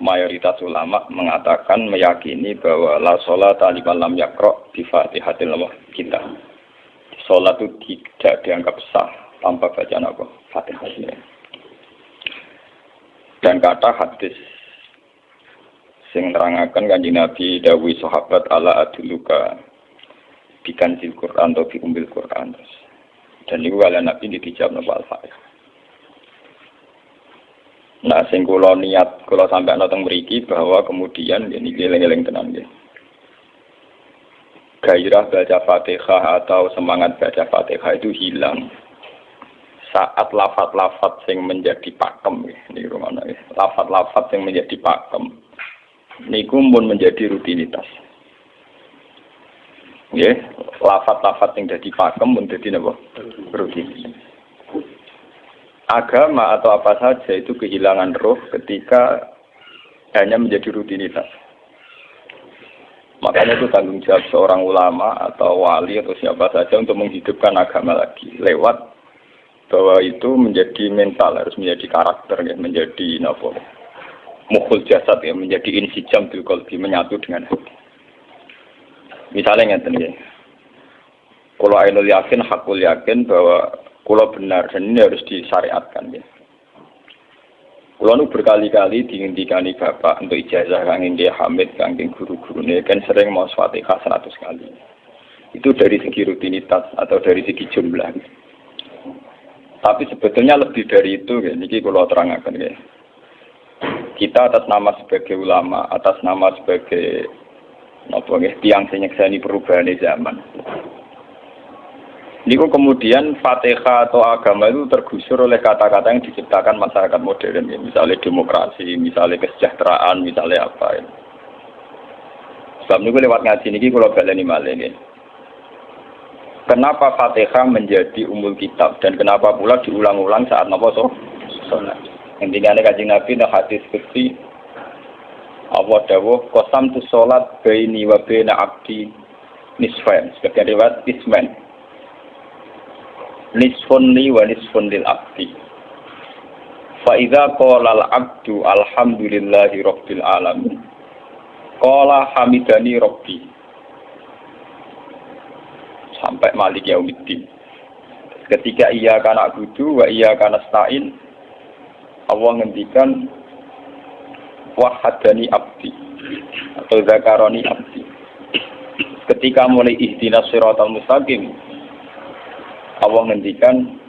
mayoritas ulama mengatakan meyakini bahwa la sholat liman lam yakro di fatihatil kita. Sholat itu tidak dianggap sah tanpa bacaan apa? Fatihah. Dan kata hadis sing nerangaken kanjeng Nabi dawuh sahabat ala aduluka bikanzil Quran atau biumbil Quran terus. Dan itu ala Nabi dijawab nopo al-Fatihah. Nah, sing kula niat kula sampai nonton mriki bahwa kemudian ini geleng-geleng tenan nggih. Gairah baca Fatihah atau semangat baca Fatihah itu hilang. Saat lafat-lafat yang menjadi pakem ini rumah ya. lafat-lafat yang menjadi pakem. Niku pun menjadi rutinitas. Ya lafat-lafat yang jadi pakem pun jadi apa rutinitas agama atau apa saja itu kehilangan roh ketika hanya menjadi rutinitas. Makanya itu tanggung jawab seorang ulama atau wali atau siapa saja untuk menghidupkan agama lagi lewat bahwa itu menjadi mental harus menjadi karakter ya menjadi nopo mukul jasad ya menjadi insijam bil kolbi menyatu dengan hati. Misalnya ngeten ya. Kalau ainul yakin, hakul yakin bahwa Kulo benar dan ini harus disyariatkan ya. Kulo nu berkali-kali dihentikan bapak untuk ijazah kangin dia Hamid kangin guru-guru ini kan sering mau fatihah seratus kali. Itu dari segi rutinitas atau dari segi jumlah. Tapi sebetulnya lebih dari itu ya. Niki kulo terangkan ya. Kita atas nama sebagai ulama, atas nama sebagai apa ya, tiang senyekseni perubahan zaman Niku kemudian Fatihah atau agama itu tergusur oleh kata-kata yang diciptakan masyarakat modern, ya. misalnya demokrasi, misalnya kesejahteraan, misalnya apa. Ya. Sebab niku lewat ngaji niki kalau baleni malih ini. Kenapa Fatihah menjadi umul kitab dan kenapa pula diulang-ulang saat napa so? Salat. Intinya kaji Nabi nah hadis kecil Allah dawuh kosam tu salat baini wa baina abdi nisfain sebagian riwayat ismen nisfun li wa nisfun lil abdi. Fa idza qala al abdu alhamdulillahi rabbil alamin. Qala hamidani rabbi. Sampai malik yaumiddin. Ketika ia kana kudu wa ia kana stain Allah ngendikan wahadani abdi atau zakaroni abdi. Ketika mulai ihdinas siratal mustaqim Allah ngendikan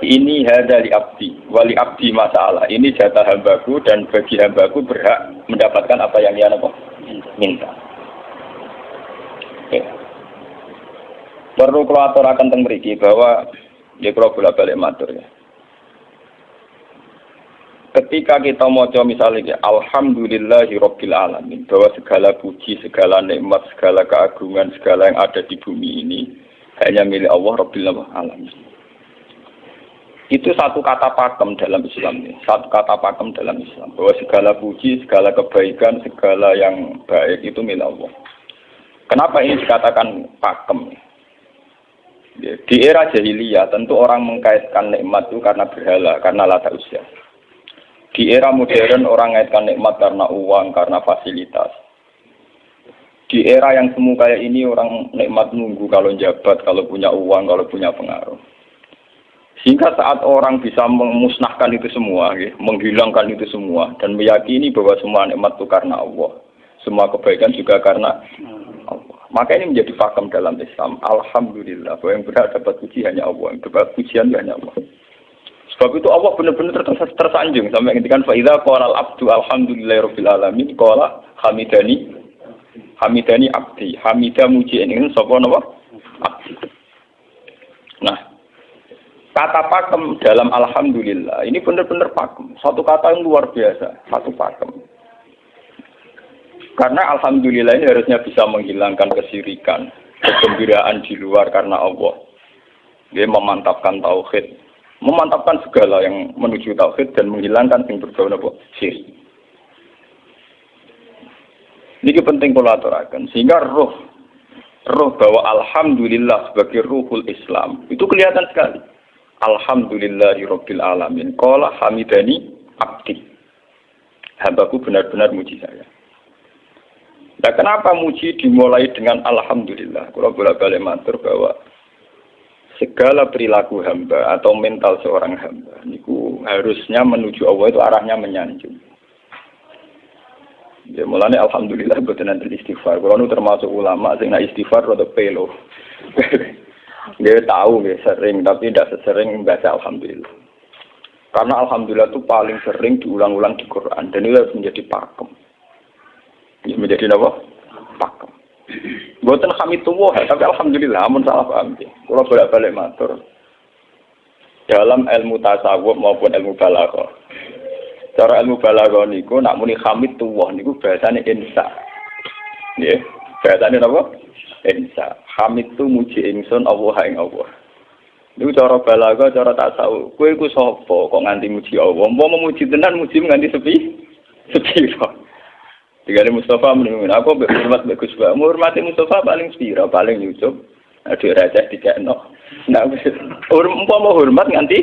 ini hadali abdi, wali abdi masalah. Ini jatah hambaku dan bagi hambaku berhak mendapatkan apa yang dia minta. Oke. Perlu kalau akan tentang bahwa ya kalau bolak balik matur ya. Ketika kita mau coba misalnya ya, Alhamdulillahi Rabbil Alamin bahwa segala puji, segala nikmat, segala keagungan, segala yang ada di bumi ini hanya milik Allah Rabbil Alamin. Itu satu kata pakem dalam Islam ini. Satu kata pakem dalam Islam. Bahwa segala puji, segala kebaikan, segala yang baik itu milik Allah. Kenapa ini dikatakan pakem? Ya, di era jahiliyah tentu orang mengkaitkan nikmat itu karena berhala, karena lata usia. Di era modern orang mengaitkan nikmat karena uang, karena fasilitas di era yang semu kayak ini orang nikmat nunggu kalau jabat, kalau punya uang, kalau punya pengaruh. Sehingga saat orang bisa memusnahkan itu semua, ya, menghilangkan itu semua, dan meyakini bahwa semua nikmat itu karena Allah. Semua kebaikan juga karena Allah. Maka ini menjadi fakam dalam Islam. Alhamdulillah, bahwa yang berhak dapat puji hanya Allah, yang dapat pujian hanya Allah. Sebab itu Allah benar-benar tersanjung sampai ketika faidah qala al-abdu alhamdulillahirabbil alamin hamidani Hamidani abdi. Hamidah muji ini sapa napa? Abdi. Nah, kata pakem dalam alhamdulillah ini benar-benar pakem. Satu kata yang luar biasa, satu pakem. Karena alhamdulillah ini harusnya bisa menghilangkan kesirikan, kegembiraan di luar karena Allah. Dia memantapkan tauhid, memantapkan segala yang menuju tauhid dan menghilangkan yang berbau syirik. Ini penting kalau aturakan. Sehingga roh roh bahwa alhamdulillah sebagai ruhul Islam itu kelihatan sekali. Alhamdulillahirabbil alamin. Qala hamidani abdi. Hambaku benar-benar muji saya. Nah, kenapa muji dimulai dengan Alhamdulillah? Kalau bolak-balik matur bahwa segala perilaku hamba atau mental seorang hamba niku harusnya menuju Allah itu arahnya menyanjung. Ya mulanya alhamdulillah buat nanti istighfar. Kalau nu termasuk ulama sing istighfar rada pelo. dia tahu ya sering tapi tidak sesering baca alhamdulillah. Karena alhamdulillah itu paling sering diulang-ulang di Quran dan itu harus menjadi pakem. Ini menjadi apa? Pakem. Buatan kami tua, tapi alhamdulillah amun salah paham. Kalau bolak-balik matur. Dalam ilmu tasawuf maupun ilmu balaghah. Cara ilmu balaghah niku nak muni hamid tuwah niku bahasane insa. Nggih, bahasane napa? Insa. Hamid tu muji ingsun Allah ing Allah. Niku cara balaga, cara tak tahu. Kue ku sopo kok nganti muji Allah. Mau memuji tenan muji nganti sepi, sepi kok. Tiga Mustafa menurut aku hormat bagus banget. Menghormati Mustafa paling spira, paling Yusuf. Aduh raja tiga no. Nah, mau hormat nganti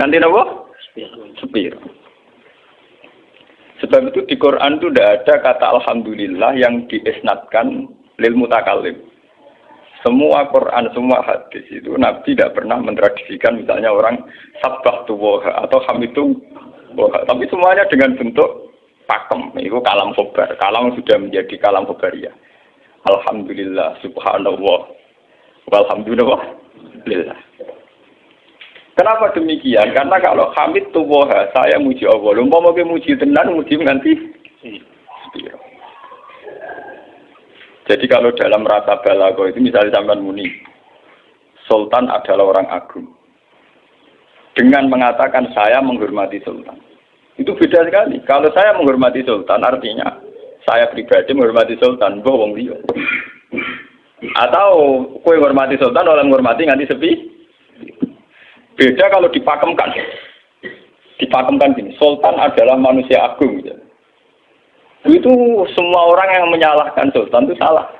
nganti nopo? Spira. Sebab itu di Quran itu tidak ada kata Alhamdulillah yang diisnatkan lil mutakalim. Semua Quran, semua hadis itu Nabi tidak pernah mentradisikan misalnya orang sabah tuwoha atau hamitu woha. Tapi semuanya dengan bentuk pakem. Itu kalam khobar. Kalam sudah menjadi kalam khobaria. Alhamdulillah, subhanallah, walhamdulillah, lillah. Kenapa demikian? Karena kalau hamid tuwoha, saya muji Allah. Lumpah mau muji tenan, muji nganti. Jadi kalau dalam rasa balago itu misalnya sampai muni, Sultan adalah orang agung. Dengan mengatakan saya menghormati Sultan. Itu beda sekali. Kalau saya menghormati Sultan artinya saya pribadi menghormati Sultan, bohong dia. Atau kue menghormati Sultan oleh menghormati nganti sepi. Beda kalau dipakemkan. Dipakemkan gini, Sultan adalah manusia agung. Gitu. Itu semua orang yang menyalahkan sultan itu salah.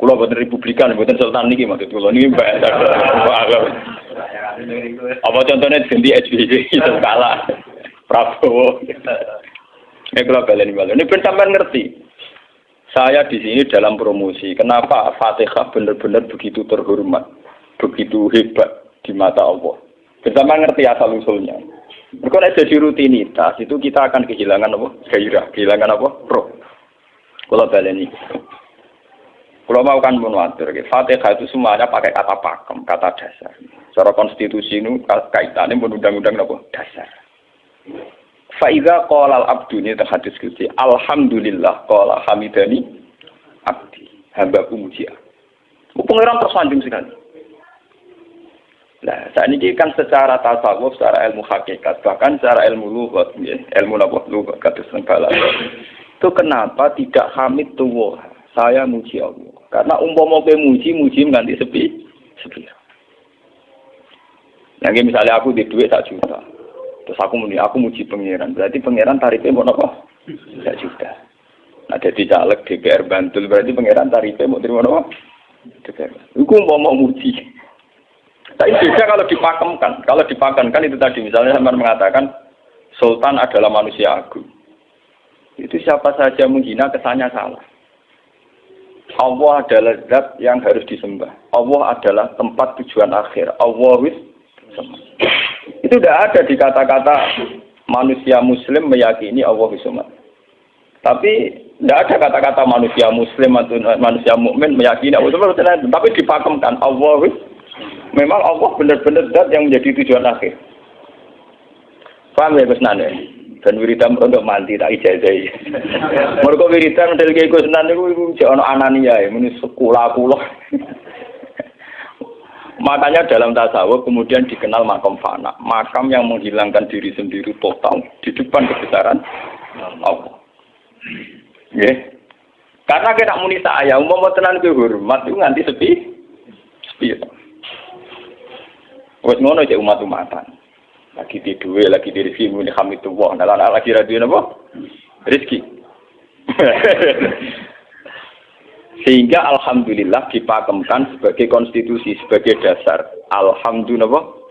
Kulo buatan republikan, buatan sultan ini maksud kulo ini bahasa Apa contohnya ganti SBY itu kalah. Prabowo. Ini balen balen. Ini pun sampai ngerti. Saya di sini dalam promosi. Kenapa Fatihah benar-benar begitu terhormat, begitu hebat di mata Allah. Bersama ngerti asal usulnya. Mereka jadi rutinitas itu kita akan kehilangan apa? Gairah, kehilangan apa? Roh. Kalau baleni. Kalau mau kan menwatir, Fatihah itu semuanya pakai kata pakem, kata dasar. Secara konstitusi ini kaitannya undang-undang apa? Dasar. Faiza qala al-abdu ini terhadis. Alhamdulillah qala hamidani abdi. Hamba muji. Pengiran tersanjung sekali. Nah, saat ini kan secara tasawuf, secara ilmu hakikat, bahkan secara ilmu lugat, ya, ilmu nabok lugat, kata sengkala. Itu kenapa tidak hamid tuwo? Saya muji Allah. Karena umpama ke muji, muji mengganti sepi, sepi. Yang misalnya aku di duit tak juta, terus aku muni, aku muji pangeran, berarti pangeran tarifnya mau nopo? Tak juta. Nah, jadi caleg DPR Bantul berarti pangeran tarifnya mau terima nopo? DPR. Aku mau mau muji. Tapi beda kalau dipakemkan. Kalau dipakemkan itu tadi misalnya sama mengatakan Sultan adalah manusia agung. Itu siapa saja menghina kesannya salah. Allah adalah zat yang harus disembah. Allah adalah tempat tujuan akhir. Allah wis itu tidak ada di kata-kata manusia muslim meyakini Allah wis Tapi tidak ada kata-kata manusia muslim atau manusia mukmin meyakini Allah wis Tapi dipakemkan Allah wis memang Allah benar-benar zat yang menjadi tujuan akhir. Paham ya Gus Nane? Dan wiridan untuk mandi tak ijazah. Mereka wiridan model kayak Gus Nane itu jangan anania ya, ini sekolah kuloh. Makanya dalam tasawuf kemudian dikenal makam fana, makam yang menghilangkan diri sendiri total di depan kebesaran Allah. Ya. Karena kita muni saya, umum tenan hormat itu nganti sepi, sepi. Wes ngono cek umat-umatan. Lagi di duwe, lagi di rezeki muni hamidullah. Nah, lagi radio napa? Rezeki. Sehingga alhamdulillah dipakemkan sebagai konstitusi, sebagai dasar. Alhamdulillah.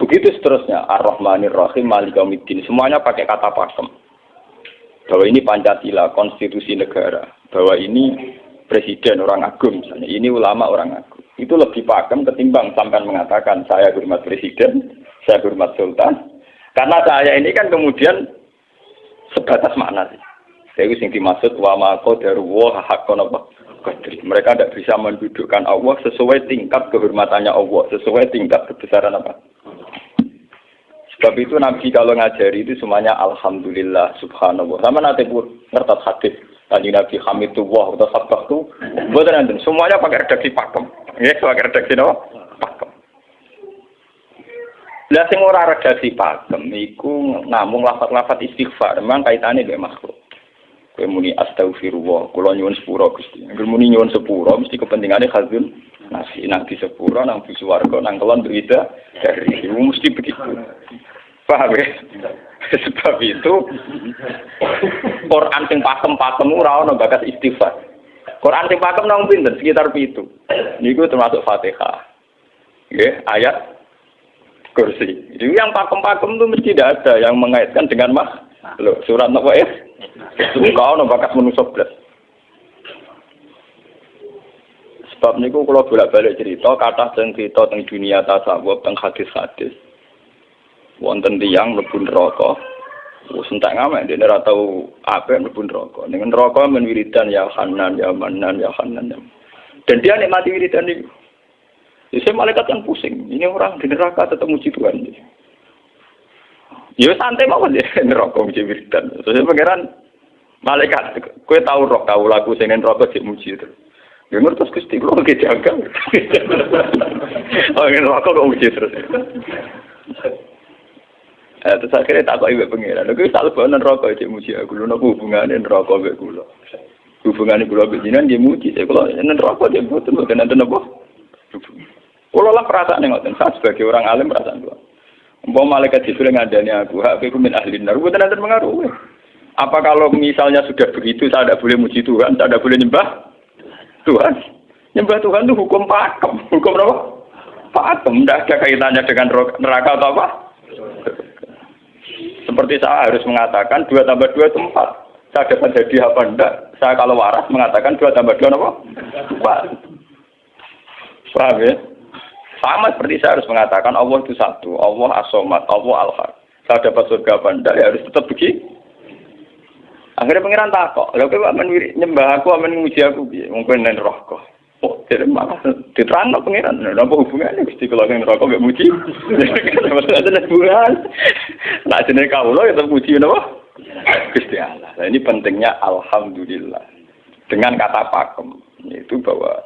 Begitu seterusnya, Ar-Rahmanir Rahim, Malikamuddin, semuanya pakai kata pakem. Bahwa ini Pancasila, konstitusi negara. Bahwa ini presiden orang agung misalnya, ini ulama orang agung. Itu lebih pakem ketimbang sampai mengatakan saya hormat presiden, saya hormat sultan. Karena saya ini kan kemudian sebatas makna sih. Jadi yang dimaksud wa mako daruwa hakon apa Mereka tidak bisa mendudukkan Allah sesuai tingkat kehormatannya Allah, sesuai tingkat kebesaran apa. Sebab itu Nabi kalau ngajari itu semuanya Alhamdulillah Subhanallah. Sama nanti pun ngertas hadis. Tadi Nabi Hamidullah atau Sabah itu, nanti semuanya pakai redaksi pakem. Ya, pakai redaksi apa? Pakem. Lah sing ora redaksi pakem iku namung lafat-lafat istighfar, memang kaitannya dengan makhluk. Kowe muni astagfirullah, kula nyuwun sepuro Gusti. Angger muni nyuwun sepuro mesti kepentingane khazun nasi nang di sepuro nang di swarga nang kelon berita dari mesti begitu. Paham ya? Sebab itu Quran sing pakem-pakem ora ono bakat istighfar. Quran sing pakem nang pinten sekitar pitu. Niku termasuk Fatihah. Nggih, ayat kursi. Jadi yang pakem-pakem itu mesti tidak ada yang mengaitkan dengan mah. Loh, surat apa ya? Kau no bakat manusia belas. Sebab niku kalau bolak-balik cerita, kata dan cerita tentang dunia tasawuf, tentang hadis-hadis. Wonten tiang mlebu neraka. Entek ngamek dene ora tau apa mlebu neraka. Ning neraka men wiridan ya Hanan ya Manan ya Hanan. Ya. Dan dia nikmati wiridan itu. Jadi malaikat kan pusing. Ini orang di neraka tetap muji Tuhan. Ya santai mau ya neraka muji wiridan. Terus pangeran Malaikat, kue tahu roh tahu lagu rokok cek muji itu. Ya terus Gusti kula lagi jaga. Oh, rokok kok muji terus. Eh, terus akhirnya tak kok ibu pengiran. Lha tak lebonan rokok cek muji aku lho napa hubungane rokok mek kula. Hubungane kula mek jinan nggih muji saya nen rokok cek boten boten enten napa. Kula lah perasaan ngoten, saya sebagai orang alim perasaan kula. Umpama malaikat Jibril ngadani aku, hak aku min ahli nar, boten enten pengaruh. Apa kalau misalnya sudah begitu saya tidak boleh muji Tuhan, saya tidak boleh nyembah Tuhan? Nyembah Tuhan itu hukum pakem. Hukum apa? Pakem. Tidak ada kaitannya dengan neraka atau apa? Seperti saya harus mengatakan dua tambah dua itu empat. Saya dapat jadi apa enggak? Saya kalau waras mengatakan dua tambah dua apa? Empat. Paham ya? Sama seperti saya harus mengatakan Allah itu satu, Allah asomat, Allah al-har. Saya dapat surga apa enggak? Ya harus tetap begitu. Akhirnya pangeran takok, lha kowe amen nyembah aku amen aku? Mungkin nen rokok. Oh, jadi malah diterang pangeran. Napa hubungannya Gusti kalau ning rokok gak muji? Maksudnya ada hubungan. Nah, jenenge kawula ya muji napa? Gusti Allah. Nah, ini pentingnya alhamdulillah. Dengan kata pakem, itu bahwa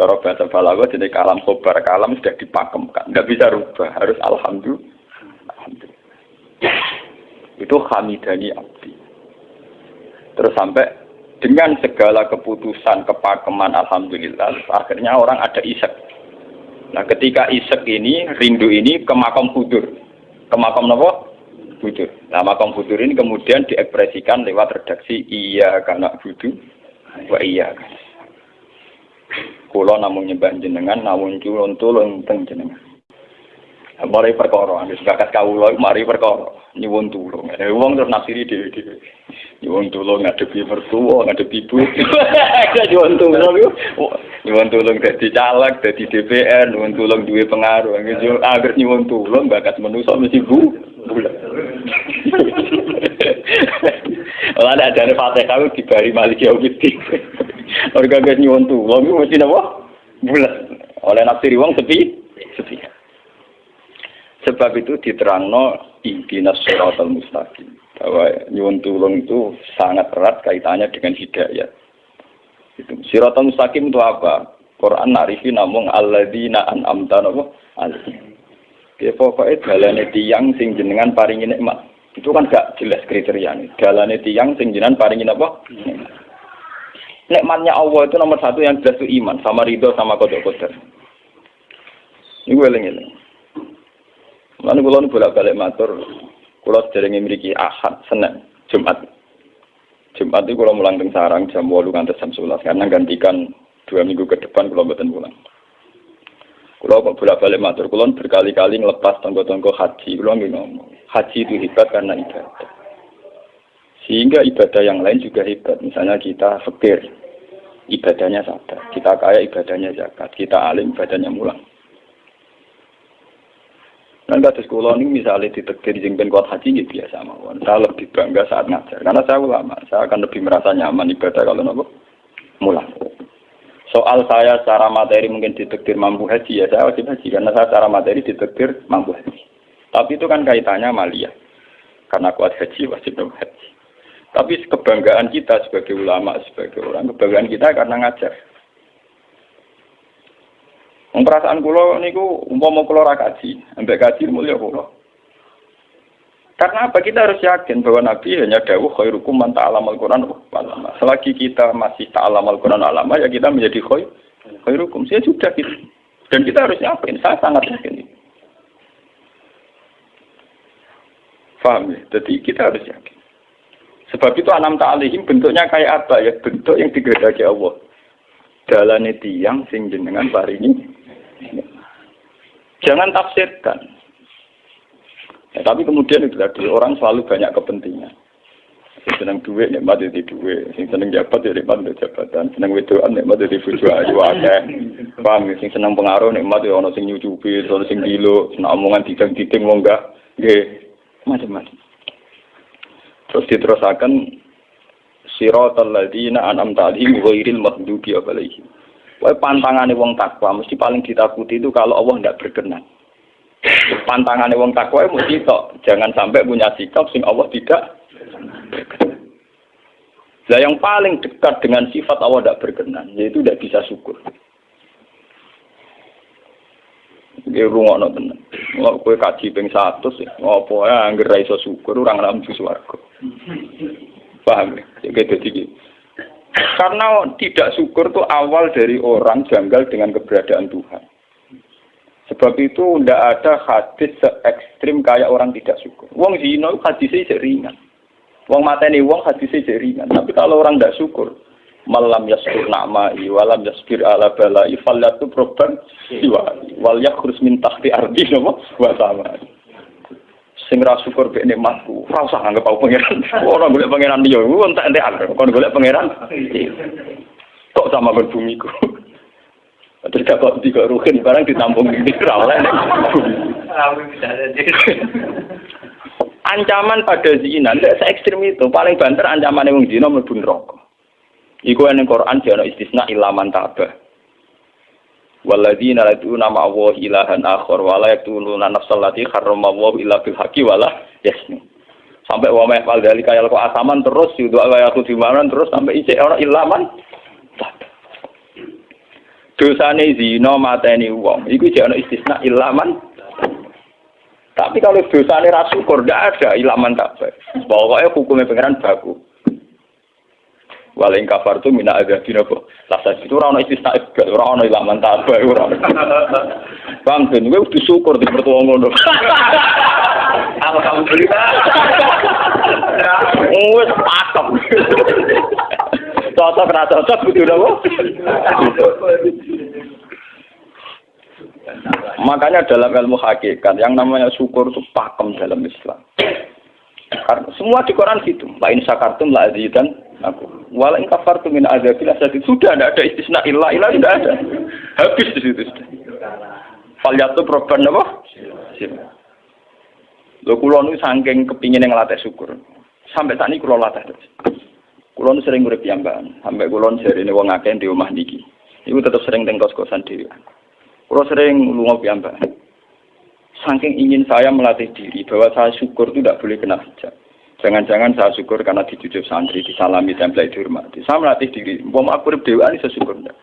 cara bahasa balago jadi kalam khobar kalam sudah dipakemkan, nggak bisa rubah, harus alhamdulillah. alhamdulillah. Itu hamidani abdi. Terus sampai dengan segala keputusan kepakeman alhamdulillah akhirnya orang ada isek. Nah ketika isek ini rindu ini ke makam hudur. Ke makam apa? Hudur. Nah makam hudur ini kemudian diekspresikan lewat redaksi iya karena hudur wa iya Kulo namun nyembah jenengan namun culon tulung teng jenengan. Mari perkara, wis bakat kawula mari perkara nyuwun tulung. Eh wong terus nafsiri dhewe-dhewe. Nyuwun tulung ngadepi mertua, ngadepi ibu. Nyuwun tulung nyuwun tulung dadi caleg, dadi DPR, nyuwun tulung duwe pengaruh. Agar nyuwun tulung bakat manusa mesti bu. Ora ada jane Fatihah dibari Malik Yaumiddin. Orang gak nyuwun tulung mesti napa? Bulat. Oleh nafsiri wong sepi, sepi. Sebab itu diterangno ihdinas siratal mustaqim. Bahwa nyuwun tulung itu sangat erat kaitannya dengan hidayah. Itu siratal mustaqim itu apa? Quran narifi namung alladzina an'amta napa? Ya pokoknya dalane tiang sing jenengan paringi nikmat. Itu kan gak jelas kriterianya. Dalane tiang sing jenengan paringi apa? Nikmatnya Allah itu nomor satu yang jelas itu iman sama ridho sama kodok kodok. Ini gue eling Lalu kalau ini bolak balik matur, kalau sering memiliki ahad, senin, jumat. Jumat itu kalau mulang sarang jam walu ngantar jam sebelas karena gantikan dua minggu ke depan kalau betul pulang. Kalau kok bolak balik matur, kulon berkali-kali ngelepas tonggo-tonggo haji, kulon ngomong, haji itu hebat karena ibadah. Sehingga ibadah yang lain juga hebat. Misalnya kita fakir, ibadahnya sadar. Kita kaya, ibadahnya zakat. Kita alim, ibadahnya mulang. Dan kata sekolah ini misalnya ditekdir jengben kuat haji, ya biasa mawon. Saya lebih bangga saat ngajar. Karena saya ulama, saya akan lebih merasa nyaman ibadah kalau nopo mulang. Soal saya secara materi mungkin ditekdir mampu haji, ya saya wajib haji. Karena saya secara materi ditekdir mampu haji. Tapi itu kan kaitannya malia. Karena kuat haji, wajib haji. Tapi kebanggaan kita sebagai ulama, sebagai orang, kebanggaan kita karena ngajar. Perasaan kulo niku umpama kulo ra kaji, ambek kaji mulia kulo. Karena apa? Kita harus yakin bahwa Nabi hanya dawuh khairukum man ta'alamal Quran alama. Selagi kita masih ta'alamal Quran alama, ya kita menjadi khair, khairukum. Saya sudah gitu. Dan kita harus yakin, saya sangat yakin. Faham ya? Jadi kita harus yakin. Sebab itu anam ta'alihim bentuknya kayak apa ya? Bentuk yang digedaki Allah. Dalane tiang sing jenengan paringi. Jangan tafsirkan. Ya, tapi kemudian itu tadi orang selalu banyak kepentingan. Sing seneng duit nikmat di duit, sing seneng jabat ya nikmat di jabatan, seneng wedoan nikmat di bojo ayu akeh. Paham sing seneng pengaruh nikmat ya ana sing nyucupi, ana sing gilo, seneng omongan didang-diding wong enggak nggih macam-macam. Terus diterusakan siratal ladzina an'amta alaihim ghairil maghdubi alaihim. Wah pantangane wong takwa mesti paling ditakuti itu kalau Allah tidak berkenan. Pantangannya wong takwa mesti tok, jangan sampai punya sikap sing Allah tidak. Nah yang paling dekat dengan sifat Allah tidak berkenan, yaitu tidak bisa syukur. Ini rumah no tenan. Nggak kue kaji peng satu sih. Ngopo ya angger iso syukur orang dalam swarga. Paham ya? Jadi karena tidak syukur itu awal dari orang janggal dengan keberadaan Tuhan. Sebab itu tidak ada hadis se ekstrim kayak orang tidak syukur. Wong zino hadisnya ringan. Wong mateni wong hadisnya ringan. Tapi kalau orang tidak syukur, malam yaskur nama walam yaskir ala balai falyatu proban siwali wal yakhurus min tahti ardi nopo wa sama sing ra syukur mek nikmatku ora usah anggap aku pangeran. Ora golek pangeran liya ku entek entekan kon golek pangeran? Kok sama berbumiku? Terus kok tiga ruhin barang ditampung di oleh Ancaman pada zina tidak se ekstrim itu. Paling banter ancaman yang zina mlebu neraka. Iku yang Quran jono istisna ilaman tabah. Waladina latu nama Allah ilahan akhor wala yaktuluna nafsal lati harram Allah illa bil haqi wala. Sampai wa ma'fal dari kaya kok asaman terus yudu ayatu dimanan terus sampai isi orang ilaman dosane zina mateni wong iku jek istisna ilaman tapi kalau dosane ra syukur ndak ada ilaman tak pokoknya hukumnya pangeran baku Waling kafar tu mina ada di nopo. Lasa itu orang istisna juga orang orang ilaman tak orang. Bang ben gue udah syukur di pertua ngono. Alhamdulillah. Wes pakem. Cocok ra cocok kudu napa? Makanya dalam ilmu hakikat yang namanya syukur itu pakem dalam Islam. Karena semua di Quran gitu. Lain sakartum la azidan aku. Walain kafartum min azabil. Sudah tidak ada istisna ilah ilah tidak ada. Habis di situ. Falyatu proban apa? Lo kulon itu saking kepingin yang latih syukur. Sampai saat ini kulon latih terus. Kulon sering urip piyambakan, sampai kulon sering wong akeh di rumah niki. Iku tetap sering tengkos kosan dhewe. Kulon sering lunga piyambakan. Saking ingin saya melatih diri bahwa saya syukur itu tidak boleh kena hijab. Jangan-jangan saya syukur karena dijujuk santri, disalami, template dihormati. Saya melatih diri. Mau aku dewa ini saya syukur enggak.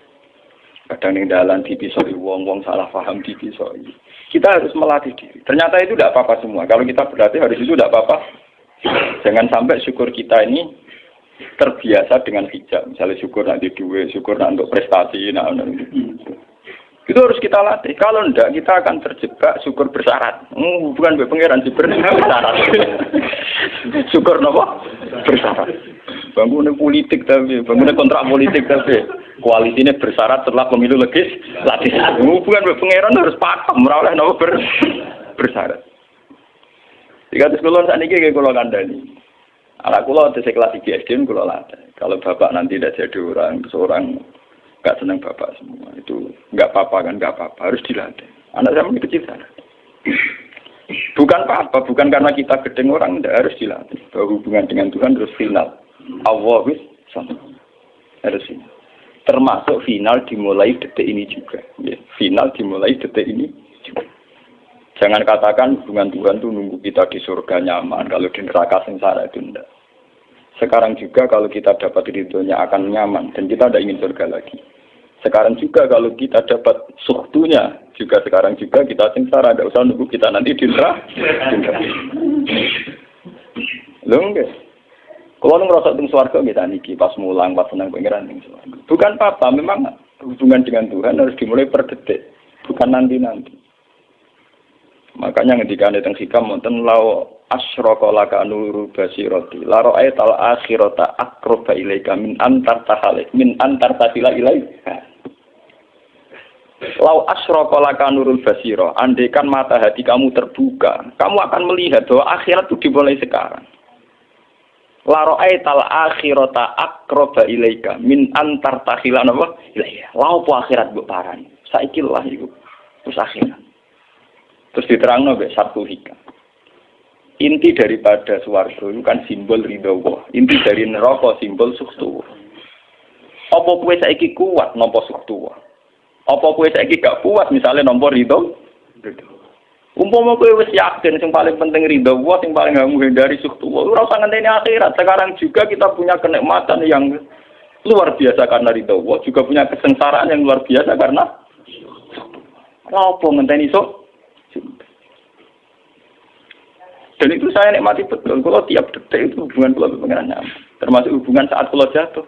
Kadang ning dalan dipisoi wong-wong salah paham dipisoi. Kita harus melatih diri. Ternyata itu tidak apa-apa semua. Kalau kita berlatih hari itu tidak apa-apa. Jangan sampai syukur kita ini terbiasa dengan hijab. Misalnya syukur nanti duit, syukur nanti untuk prestasi. Nah, nah, itu harus kita latih. Kalau enggak, kita akan terjebak syukur bersyarat. Hmm, bukan pangeran syukur bersyarat. syukur nopo bersyarat. bangunnya politik tapi, bangunnya kontrak politik tapi, koalisinya bersyarat setelah pemilu legis, latih hubungan pangeran harus pakem, merawat nopo ber, bersyarat. Jika terus kulon saat ini kayak kulon kandani, anak kulon tes kelas tiga SD kulon latih. Kalau bapak nanti tidak jadi orang, seorang nggak senang bapak semua itu nggak apa-apa kan nggak apa-apa harus dilatih. Anak saya masih kecil sana. Bukan apa-apa, bukan karena kita gedeng orang, tidak harus dilatih. Bahwa hubungan dengan Tuhan terus final. Allah wis sama. Harus ini. Termasuk final dimulai detik ini juga. Ya, final dimulai detik ini juga. Jangan katakan hubungan Tuhan itu nunggu kita di surga nyaman, kalau di neraka sengsara itu tidak. Sekarang juga kalau kita dapat ridhonya akan nyaman, dan kita tidak ingin surga lagi. Sekarang juga kalau kita dapat suktunya, juga sekarang juga kita sengsara, tidak usah nunggu kita nanti di. Lho enggak. Kalau nu ngerasa tung suarga kita niki pas mulang pas senang suarga. Bukan apa, memang hubungan dengan Tuhan harus dimulai per detik, bukan nanti-nanti. Makanya ketika ada teng hikam wonten lau asyraka laka nuru basirati la ra'aita al akhirata aqraba ilaika min antar tahalik min antar tasila ilaika Lau asroko laka nurul basiro, andaikan mata hati kamu terbuka, kamu akan melihat bahwa akhirat itu dimulai sekarang. Laro aital akhirata akroba ilaika min antar tahilan apa? Ilaiya. Lau po akhirat bu paran. Saiki lah ibu. Terus akhirat. Terus diterang nabe satu hikam. Inti daripada suwargo itu kan simbol ridho Inti dari neraka simbol suktu. Apa kue saiki kuat nopo suktu? Apa kue saiki gak puas misalnya nomor ridho? Umpama kowe wis yakin sing paling penting ridho Allah, sing paling gak menghindari suktu Allah. Ora usah ngenteni akhirat. Sekarang juga kita punya kenikmatan yang luar biasa karena ridho Allah, juga punya kesengsaraan yang luar biasa karena apa ngenteni sok? Dan itu saya nikmati betul. Kalau tiap detik itu hubungan kalau dengan termasuk hubungan saat kalau jatuh.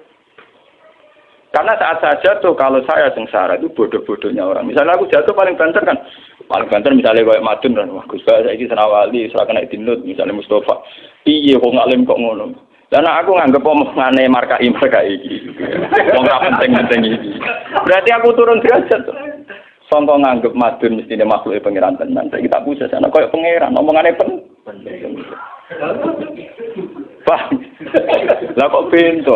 Karena saat saya jatuh, kalau saya sengsara itu bodoh-bodohnya orang. Misalnya aku jatuh paling banter kan, paling banter misalnya kayak Madun kan, wah Gus saya ini senawali, serah kena dinut, misalnya Mustafa, iya kok ngalim kok ngono. Dan aku nganggep omongane marka marka iki. Wong ora penting-penting iki. Berarti aku turun derajat. Songko nganggep madun mesti makhluk pangeran tenan. Saya kita pusat sana koyo pangeran, omongane pen. Pak, lah kok pintu?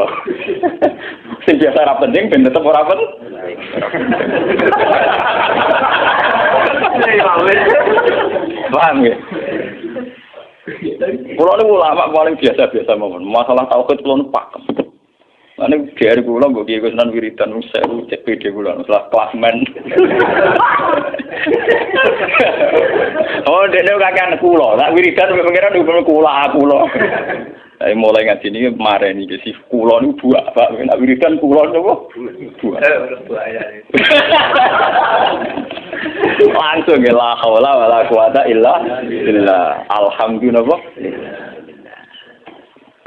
Sing biasa ora penting ben tetep ora penting. Paham ya? Kulo niku ulama paling biasa-biasa mawon. Masalah tauhid kulo pakem. Ane dari kulo mbok kiye Gus Nan wiridan wis sewu cek PD kulo setelah klasmen. oh, dene kakean kulo. Nak wiridan pengiran hukum kula kulo. Saya mulai ngaji ini kemarin ini si kulon itu buah pak, nak wiridan kulon itu buah. Langsung ya lah, hawla wala quwata illa billah. Alhamdulillah.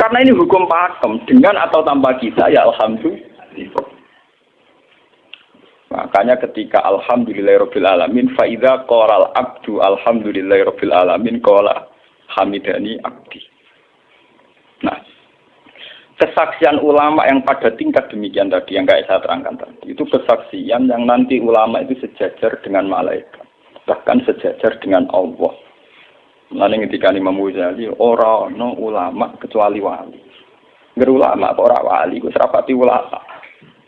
Karena ini hukum pakem dengan atau tanpa kita ya alhamdulillah. Makanya ketika alhamdulillahirabbil alamin fa idza qala abdu alhamdulillahirabbil alamin qala hamidani abdi. Nah, kesaksian ulama yang pada tingkat demikian tadi yang kayak saya terangkan tadi itu kesaksian yang nanti ulama itu sejajar dengan malaikat bahkan sejajar dengan Allah. Lalu ketika Imam Ghazali orang no ulama kecuali wali. Nggak ulama orang wali, gue serapati ulama.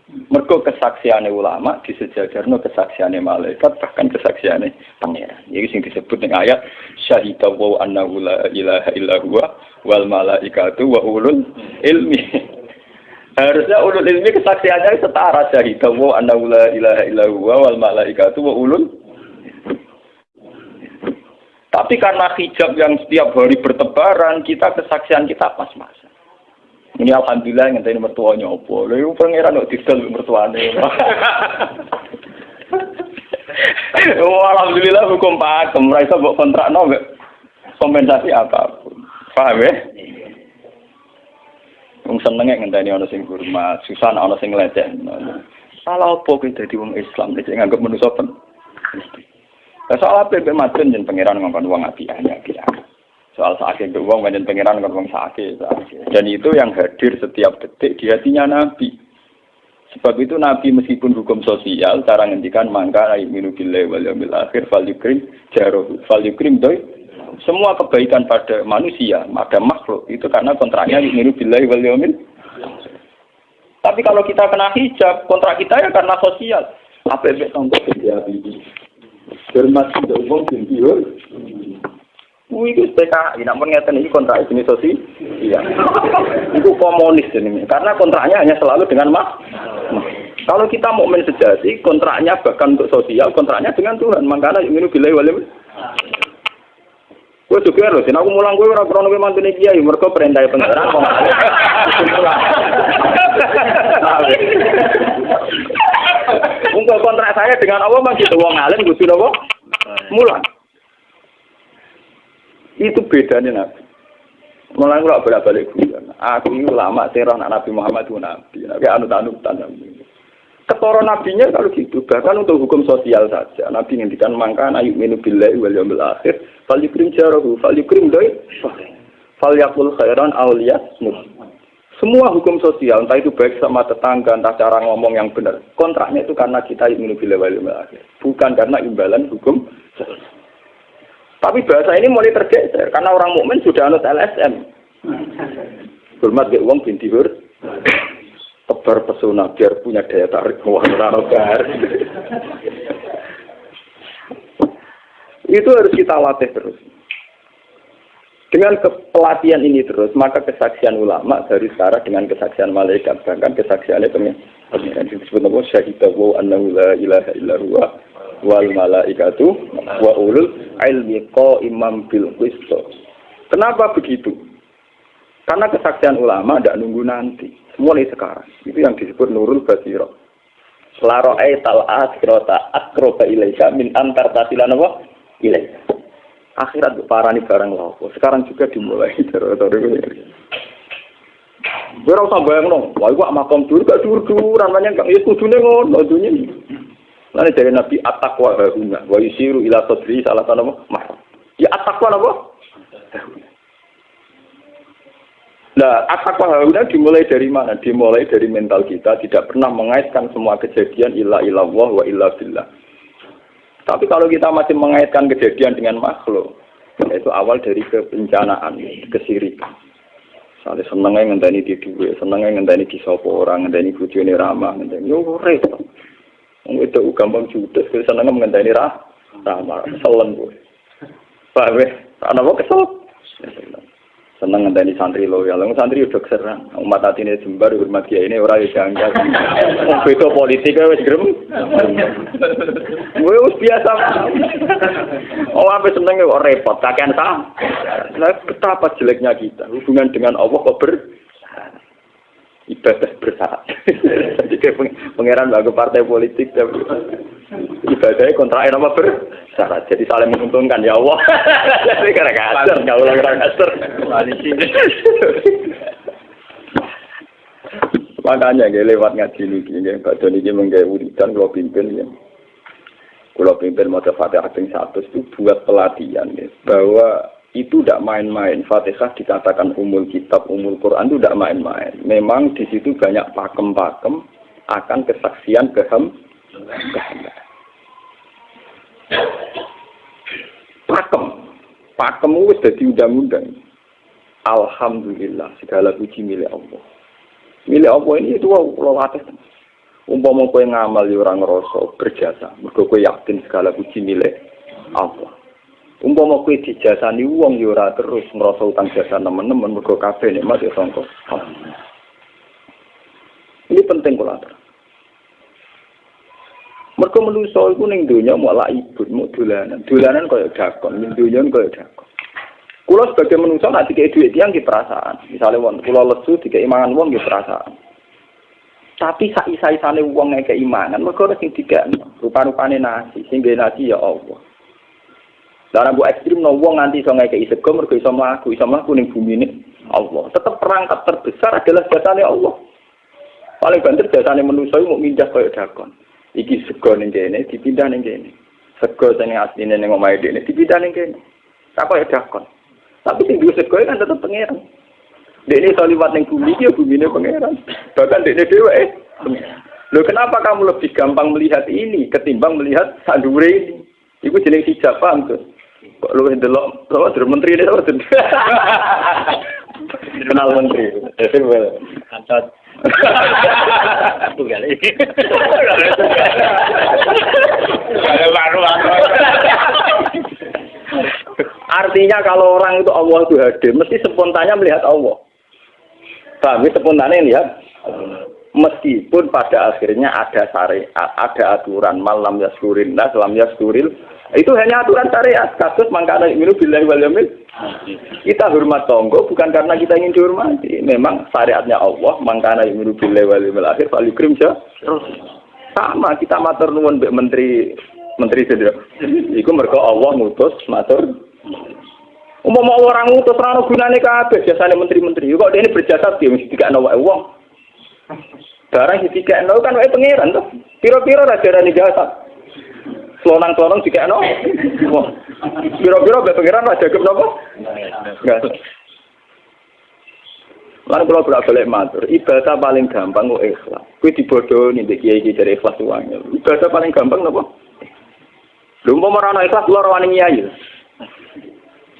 Mergo kesaksiannya ulama disejajarno kesaksiannya malaikat bahkan kesaksiannya pangeran. Jadi sing disebut dengan ayat syahidah wa annahu la ilaha illa huwa wal malaikatu wa ulul ilmi. Harusnya ulul ilmi kesaksiannya setara syahidah wa annahu la ilaha illa huwa wal malaikatu wa ulul tapi karena hijab yang setiap hari bertebaran, kita kesaksian kita pas-pasan. Ini alhamdulillah tadi mertuanya opo. Lalu pangeran kok didol mertuanya. oh, alhamdulillah hukum pak, mereka buat kontrak no kompensasi apa pun. Paham ya? Wong senenge ngenteni ana sing hormat, susah ana sing leceh. Salah apa kita dadi wong Islam nek nganggep manusa pen. Soal apa mbek madun jen pangeran ngongkon wong api api. soal sakit itu uang banyak pengiran kan uang sakit, dan itu yang hadir setiap detik di hatinya Nabi. Sebab itu Nabi meskipun hukum sosial cara ngendikan mangka minu bilai wal yaumil akhir fal yukrim jaroh fal doi. Semua kebaikan pada manusia pada makhluk itu karena kontraknya minu bilai wal yaumil tapi kalau kita kena hijab kontrak kita ya karena sosial. Apa yang ini hormat tidak umum tinggi Wih, itu PKI, namun ngeten ini kontrak jenis sosial. Iya. Itu komunis ini, karena kontraknya hanya selalu dengan mak. Kalau kita mau sejati, kontraknya bahkan untuk sosial, kontraknya dengan Tuhan. Makanya ini bila walim. Gue juga loh, aku mulang gue orang krono gue mantu kiai, mereka perintah pengeran Untuk kontrak saya dengan Allah masih tuh wong alim, gue sudah mulang. Itu bedanya Nabi. Mulai kalau bolak balik guyon. Aku ini lama serah Nabi Muhammad itu Nabi. Nabi anu anut Nabi. Ketoro nabinya kalau gitu, bahkan untuk hukum sosial saja. Nabi ngendikan mangka ayuk minu billahi wal yawmil akhir, fal yukrim jarahu, fal yukrim doi, fal yakul khairan awliyat Semua hukum sosial, entah itu baik sama tetangga, entah cara ngomong yang benar. Kontraknya itu karena kita yawmil akhir. Bukan karena imbalan hukum. Tapi bahasa ini mulai tergeser karena orang mukmin sudah anut LSM. Hormat ke uang binti hur. Tebar pesona biar punya daya tarik wah Itu harus kita latih terus. Dengan kepelatihan ini terus, maka kesaksian ulama dari sekarang dengan kesaksian malaikat, bahkan kesaksiannya pengiran disebut nama syahidawu annahu la ilaha illa wal malaikatu wa ulul ilmi imam bil Kenapa begitu? Karena kesaksian ulama tidak nunggu nanti, mulai sekarang. Itu yang disebut nurul basiro. Laro tal akhirata akroba ilaika min antar tasilan apa? Ilaika. Akhirat parani barang lopo. Sekarang juga dimulai dari Gue rasa bayang dong, wah gua makom dulu gak dur duran namanya gak ya kudune ngono dunia Lalu dari Nabi atakwa haruna, wa yusiru ila sodri salah nama mah. Ya atakwa apa? Nah, atakwa haruna dimulai dari mana? Dimulai dari mental kita, tidak pernah mengaitkan semua kejadian illa illallah wa illa billah. Tapi kalau kita masih mengaitkan kejadian dengan makhluk, itu awal dari kebencanaan, kesirikan. Soalnya senengnya ngenteni di duit, senengnya ngenteni di sopo orang, ngenteni bujuni ramah, ngenteni yo repot. Itu gampang judes, kita seneng mengenai rah, rahmat, selen gue. Pak ya? Anak mau kesel. Seneng ngenteni santri lo ya, santri udah keserang. Umat hati ini jembar, hormat kia ini orang janggal. Itu politik ya, wes gerem. Gue us biasa. Oh, apa seneng repot, kakean sah. Nah, betapa jeleknya kita, hubungan dengan Allah kok ber ibadah bersyarat. Jadi kayak pangeran bagi partai politik tapi ibadahnya kontrak apa bersyarat. Jadi saling menguntungkan ya Allah. Jadi karena kasar, nggak ulang karena kasar. Makanya gak lewat ngaji lagi, gak badan ini menggaya wiridan kalau pimpin ya. Kalau pimpin mau fatihah satu itu buat pelatihan ya, bahwa itu tidak main-main. Fatihah dikatakan umul kitab, umul Quran itu tidak main-main. Memang di situ banyak pakem-pakem akan kesaksian kehem. Pakem, pakem itu sudah undang-undang. Alhamdulillah segala puji milik Allah. Milik Allah ini itu Allah latih. Umpama kowe ngamal ya orang ngerasa berjasa, kowe yakin segala puji milik Allah. Umpama kowe dijasani wong ya ora terus ngrasa utang jasa nemen-nemen mergo kabeh nikmat ya sangka. Ini penting kula atur. Mergo manusa iku ning donya malah ibut mau dolanan. Dolanan kaya dakon, ning donya kaya dakon. Kula sebagai manusa nek dikei dhuwit tiyang ki perasaan. Misale wong kula lesu dikei mangan wong ki perasaan. Tapi sak isa-isane wong ngekei mangan mergo sing dikek rupa-rupane nasi, sing nasi ya Allah. Karena bu ekstrim no wong nganti iso ngekei sego mergo iso mlaku, iso mlaku ning bumi ini Allah. Tetap perangkat terbesar adalah jasane Allah. Paling banter jasane manusa mau mindah koyo dakon. Iki sego ning kene dipindah ning kene. Sego sing asline ning omahe dene dipindah ning kene. Tak koyo dakon. Tapi sing diusir kowe kan tetep pangeran. Dene iso liwat ning bumi iki ya bumine pangeran. Bahkan dene dhewe eh pangeran. Loh kenapa kamu lebih gampang melihat ini ketimbang melihat sandure ini? Iku jeneng hijab paham tuh. Kok lu ndelok kok dari menteri ini kok kenal menteri. Itu kantor. Tunggal ini. Artinya kalau orang itu Allah itu hadir, mesti spontannya melihat Allah. Kami spontannya lihat meskipun pada akhirnya ada syariat, ada aturan malam yaskurin nas, lam yaskuril itu hanya aturan syariat. Kasus mangkana minu billahi wal yamil. Kita hormat tonggo bukan karena kita ingin dihormati. Memang syariatnya Allah mangkana minu billahi wal yamil akhir fal yukrim Sama kita matur nuwun mbek menteri menteri sedher. Iku mergo Allah ngutus matur Umpama orang ngutus ora gunane kabeh biasane menteri-menteri. Kok dene berjasa dia mesti dikakno wae wong. Barang sing dikekno kan wae pangeran to. Piro-piro ra jarane jasa. Selonang-selonang dikekno. Wah. Piro-piro bae pangeran ra jagep napa? Enggak. Lan kula bolak balik matur, ibadah paling gampang kok ikhlas. Kuwi dibodohi ndek kiai iki dari ikhlas uang. Ibadah paling gampang napa? Lha umpama ora ana ikhlas kula rawani nyai.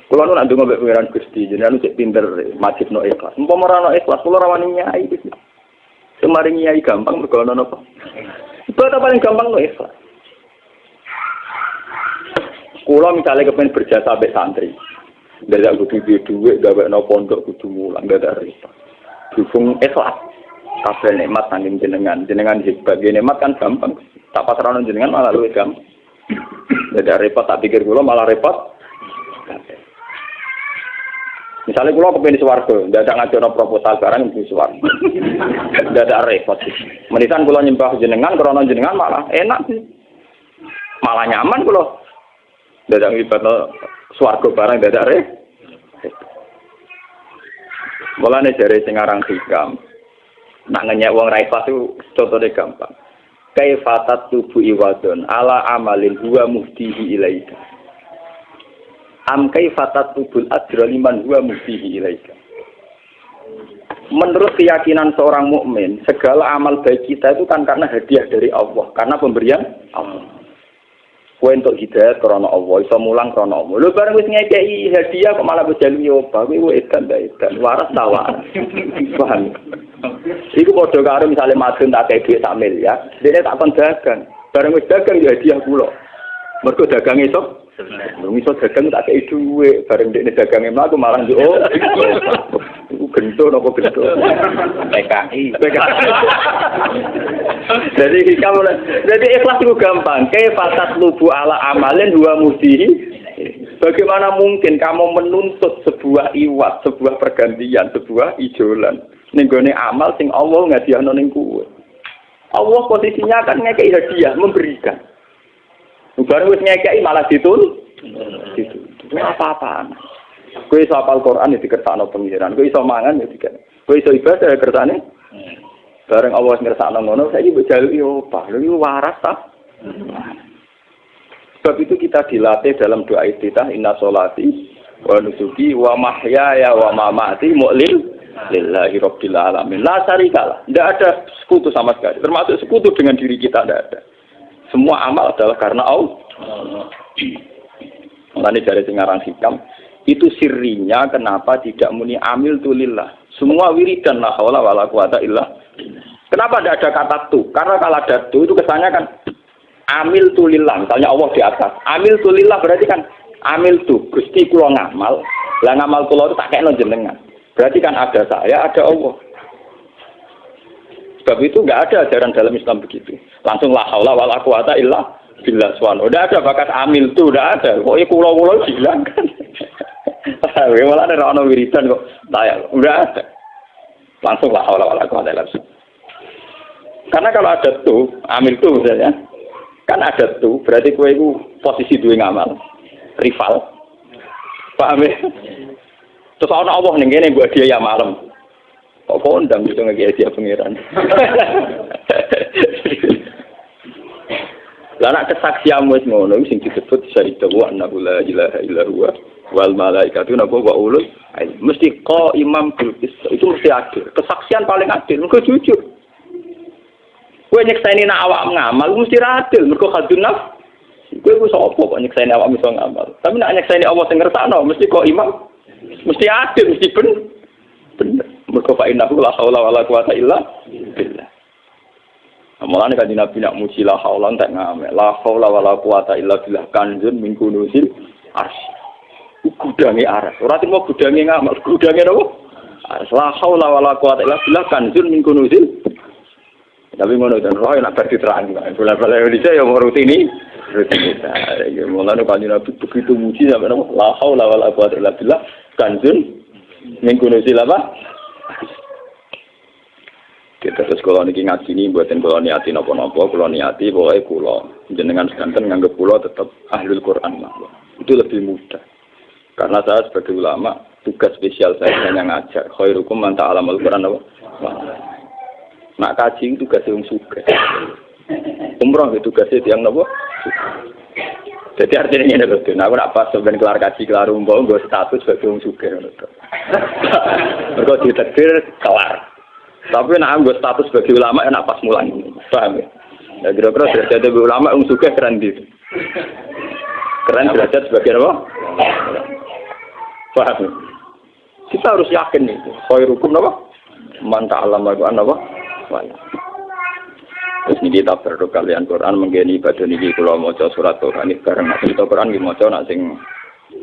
Kula nu nak ndonga mbek pangeran Gusti, jenengan cek pinter majib no ikhlas. Umpama ora ana ikhlas kula rawani nyai. Semaring nyai gampang mergo ana napa? Ibadah paling gampang no ikhlas. Kula misalnya kepengen berjasa sampai santri. Dari kudu duwe dhuwit gawe no pondok kudu mulang ada repot. Dukung ikhlas. Kabeh nikmat nanging jenengan, jenengan hebat. Nikmat kan gampang. Tak pasrah jenengan malah luwih gampang. Gak repot tak pikir kula malah repot. Misalnya kula kepengen swarga, ndak ada ngajono proposal barang di swarga. Ada repot. Menitan kula nyembah jenengan krana jenengan malah enak sih. Malah nyaman kula. Ndak ada ngibadno swarga barang ada repot. Mulane jare sing aran hikam. Nak ngenyek wong ra ikhlas itu contohnya gampang. Kaifatat tubuh iwadon ala amalin huwa muftihi ilaika am kaifatat tubul ajra liman huwa muftihi ilaika Menurut keyakinan seorang mukmin, segala amal baik kita itu kan karena hadiah dari Allah, karena pemberian Allah. Kue untuk hidayat karena Allah, iso mulang karena Allah. Lu bareng wis ngekei hadiah kok malah berjalan nyoba, kue edan dah edan, waras tawa. Paham? Iku padha karo misale madun tak kei duit sak ya, dene tak kon dagang. Bareng wis dagang ya hadiah kula. Mergo dagang esok Lu iso dagang tak kei dhuwit, bareng dekne dagange mlaku malah yo. Oh, iku gento napa gento. PKI. Jadi kamu jadi ikhlas itu gampang. Kayak fasad lubu ala amalin dua mudihi. Bagaimana mungkin kamu menuntut sebuah iwat, sebuah pergantian, sebuah ijolan. Nenggone amal sing Allah ngadiahno ning kuwe. Allah posisinya kan ngekei hadiah, memberikan. Barang wis ngekei malah ditul. Itu. Apa-apaan. Kowe iso apal Quran ya dikersakno pengiran. Kowe iso mangan ya dikene. Kowe iso ibadah ya kersane. Bareng Allah ngersakno ngono, saiki mbok jaluki opah. Lha iku waras ta? Sebab itu kita dilatih dalam doa istitah inna solati wa nusuki wa mahyaya wa mamati mu'lil lillahi rabbil alamin. La syarikalah. Tidak ada sekutu sama sekali. Termasuk sekutu dengan diri kita tidak ada. Semua amal adalah karena Allah. Mulane dari singarang hikam, itu sirinya kenapa tidak muni amil tulillah. Semua wiridan la haula wala quwata illa. Kenapa tidak ada kata tu? Karena kalau ada tu itu kesannya kan amil tulillah. Misalnya Allah di atas. Amil tulillah berarti kan amil tu. Gusti kulo ngamal. Lah ngamal kulo itu tak kayak jenengan. Berarti kan ada saya, ada Allah. Sebab itu nggak ada ajaran dalam Islam begitu. Langsung la haula wala quwata illa billah swan. Udah ada bakat amil tuh, udah ada. Pokoknya kulo-kulo bilang kan. Malah ada orang wiridan kok tayang. Udah ada. Langsung lah Allah Allah kuat langsung. Karena kalau ada tuh, amil tuh misalnya, kan ada tuh, berarti kue itu posisi dua ngamal, rival. Paham ya? Terus orang Allah nih buat dia ya malam. Kok kondang gitu nggak dia pangeran. Lah nek kesaksianmu wis ngono sing disebut syahid wa annahu la ilaha illa huwa wal malaikatu napa wa ulul mesti ko imam bil itu mesti adil. Kesaksian paling adil mergo jujur. Kowe nyekseni nak awak ngamal mesti adil mergo hadun naf. Kowe ku sapa kok nyekseni awak iso ngamal? Tapi nak nyekseni Allah sing ngersakno mesti kok imam mesti adil mesti ben bener mergo fa innahu la haula wala quwata illa billah Mulane kan Nabi nak muji la haula tak ngamal la haula wala quwata illa billah kanjun min kunusil arsy gudange aras. Ora timo gudange ngamal, gudange napa? Aras la haula wala quwata illa billah kanzun min kunuzil. Tapi ngono dan roh nak bar diterang. Bola-bola Indonesia ya mau rutini. Rutinitas. Ya mulane kanjeng Nabi begitu muji sampai napa? La haula wala quwata illa billah kanzun min kunuzil apa? Kita terus kalau niki ngaji ini buatin kalau niati nopo nopo kalau niati boleh kulo jenengan sekanten nganggep kulo tetap ahlul Quran lah itu lebih mudah karena saya sebagai ulama, tugas spesial saya hanya ngajar. Khairukum man ta'alam al-Quran apa? Nak kaji tugas yang suka. Umroh itu tugasnya yang nopo. Jadi artinya ini loh, nah aku nak pas sebenarnya kelar kaji kelar umroh, gue status sebagai orang suka. Mereka ditetir kelar. Tapi nak gue status sebagai ulama, ya nak pas mulai. Paham ya? Ya kira-kira derajat sebagai ulama, orang suka keren gitu. Keren derajat sebagai apa? Paham? Kita harus yakin itu. Khairukum apa? Manta alam Al-Quran apa? Terus ini kita berdoa kalian Quran menggeni ibadah ini kalau mau surat Quran ini bareng nanti kita Quran ini mau nak sing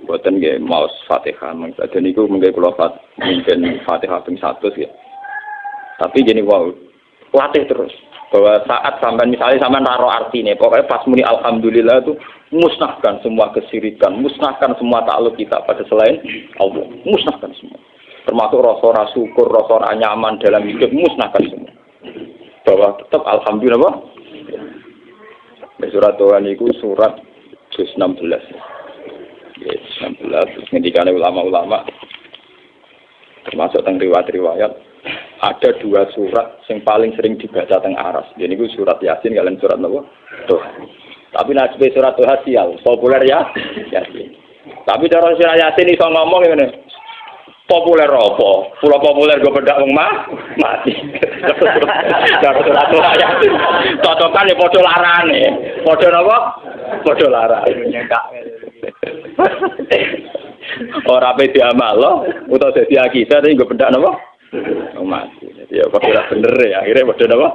buatan gak mau fatihah. Ibadah ini gue menggeni kalau fat mungkin fatihah ping satu sih. Tapi gini wow latih terus. Bahwa saat sampai misalnya sampai naruh arti nih pokoknya pas muni alhamdulillah itu musnahkan semua kesirikan musnahkan semua takluk kita. Pada selain Allah musnahkan semua. Termasuk rasa syukur rasa nyaman dalam hidup musnahkan semua bahwa tetap alhamdulillah surat Tuhan itu surat 16 ya, 16 ketika ulama-ulama termasuk tentang riwayat-riwayat ada dua surat yang paling sering dibaca teng aras. Jadi itu surat Yasin kalian surat apa? Tuh. Tapi nasib surat Tuhan sial, populer ya Yasin. Tapi cara surat Yasin iso ngomong ini populer apa? Pulau populer gue bedak wong mah mati. Tuhan Yasin. Cocokan ya podo larane. Podo napa? Podo larane. Ora pe diamal lo, utawa dadi akidah tapi gue bedak napa? Oh, mati. Jadi ya kok bener ya. Akhirnya padha apa?